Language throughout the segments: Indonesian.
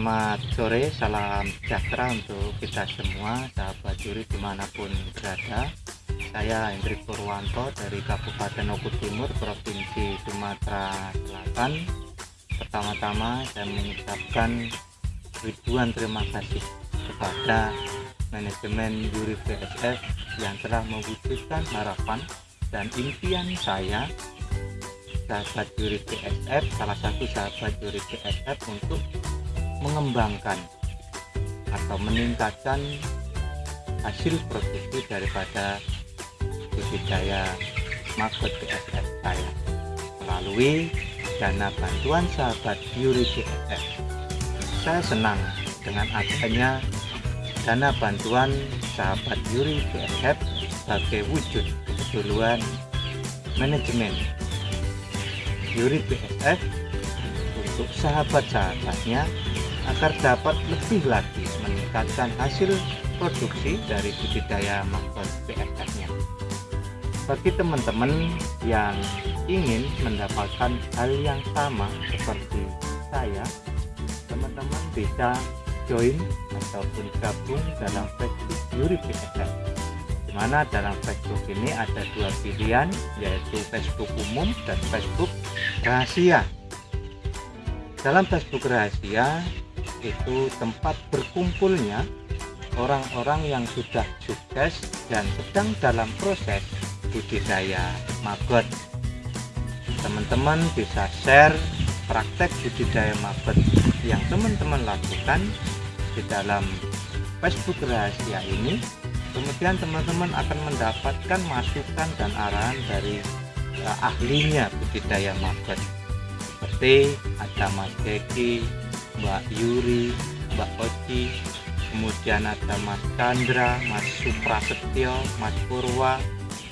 Selamat sore, salam sejahtera untuk kita semua, sahabat juri di mana pun berada. Saya Hendrik Purwanto dari Kabupaten Oku Timur, Provinsi Sumatera Selatan. Pertama-tama saya mengucapkan ribuan terima kasih kepada manajemen juri BSF yang telah mewujudkan harapan dan impian saya sahabat juri BSF, salah satu sahabat juri BSF untuk mengembangkan atau meningkatkan hasil produksi daripada budidaya maggot BSF saya melalui dana bantuan sahabat Yuri BSF. Saya senang dengan adanya dana bantuan sahabat Yuri BSF sebagai wujud keduluan manajemen Yuri BSF untuk sahabat-sahabatnya agar dapat lebih lagi meningkatkan hasil produksi dari budidaya maggot BSF-nya. Bagi teman-teman yang ingin mendapatkan hal yang sama seperti saya, teman-teman bisa join ataupun gabung dalam Facebook Yuri BSF. Di mana dalam Facebook ini ada dua pilihan, yaitu Facebook umum dan Facebook rahasia. Dalam Facebook rahasia, itu tempat berkumpulnya orang-orang yang sudah sukses dan sedang dalam proses budidaya maggot teman-teman bisa share praktek budidaya maggot yang teman-teman lakukan di dalam Facebook rahasia ini. Kemudian teman-teman akan mendapatkan masukan dan arahan dari uh, ahlinya budidaya maggot seperti ada Mas Deki, Mbak Yuri, Mbak Oci, kemudian ada Mas Chandra, Mas Suprasetyo, Mas Purwa,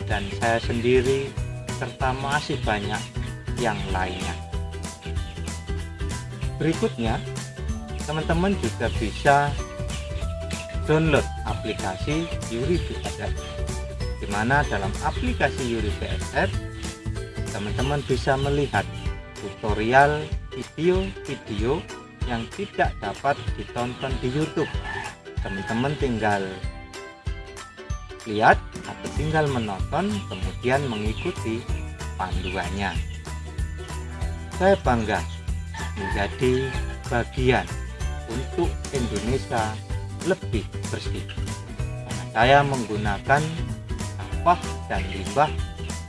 dan saya sendiri, serta masih banyak yang lainnya. Berikutnya, teman-teman juga bisa download aplikasi Yuri BSF di mana dalam aplikasi Yuri BSF teman-teman bisa melihat tutorial video-video yang tidak dapat ditonton di YouTube. Teman-teman tinggal lihat atau tinggal menonton kemudian mengikuti panduannya. Saya bangga menjadi bagian untuk Indonesia lebih bersih. Saya menggunakan sampah dan limbah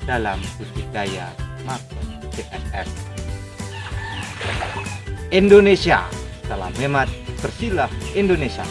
dalam budidaya makro CSR Indonesia. Salam hemat, bersilah Indonesia.